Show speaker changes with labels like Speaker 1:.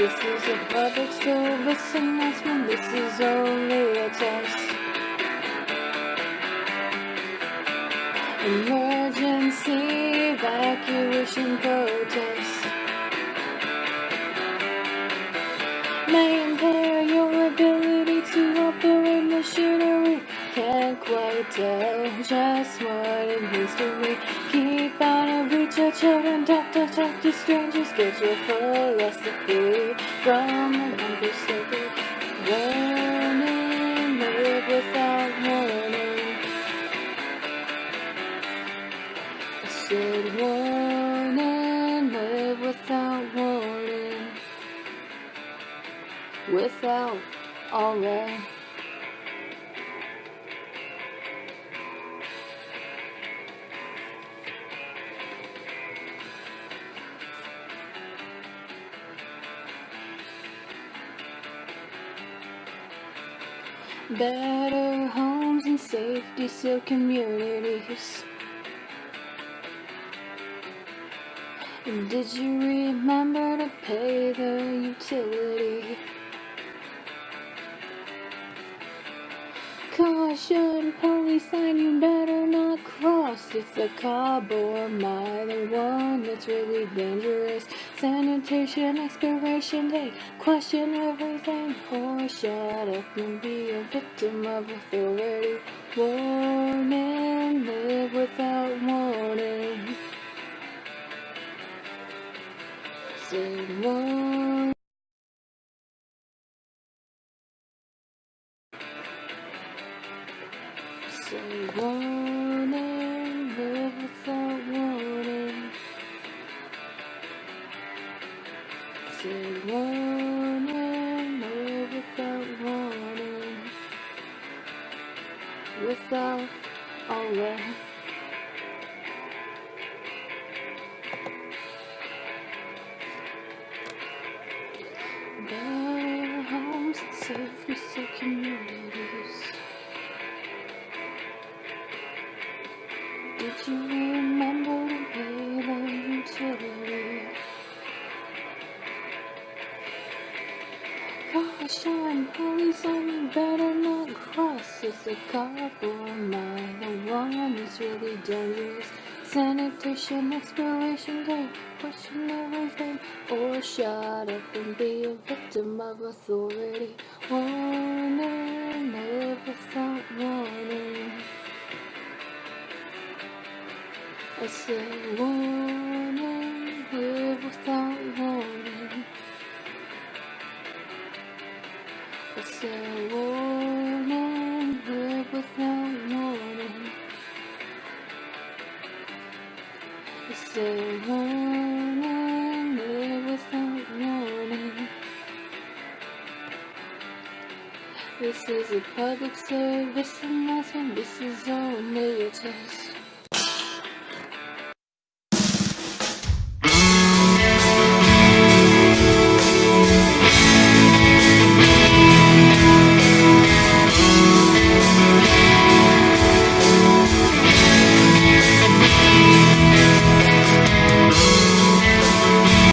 Speaker 1: This is a public service announcement. This is only a test. Emergency evacuation protest may tell just what it means to me. Keep out of reach of children. Talk, talk, to strangers. Get your philosophy from an unperceived warning. Live without warning. I said warning, live without warning, without alright. Better homes and safety so communities. Did you remember to pay the utility? Caution, police sign, you better not cross. It's a cob or I the one that's really dangerous? Sanitation expiration date, question everything, or shut up and be a victim of authority. Warning, live without warning. Say warning. Say warning, Say warning, live without warning. Without alright. Better homes and safety so communities. Did you Caution, police on better not cross. It's a am I the one that's really dangerous? Sanitation expiration date, question everything, or shut up and be a victim of authority. Warning, live without warning. I said warning, I said warning, live without warning. This is a public service announcement. This is only a test.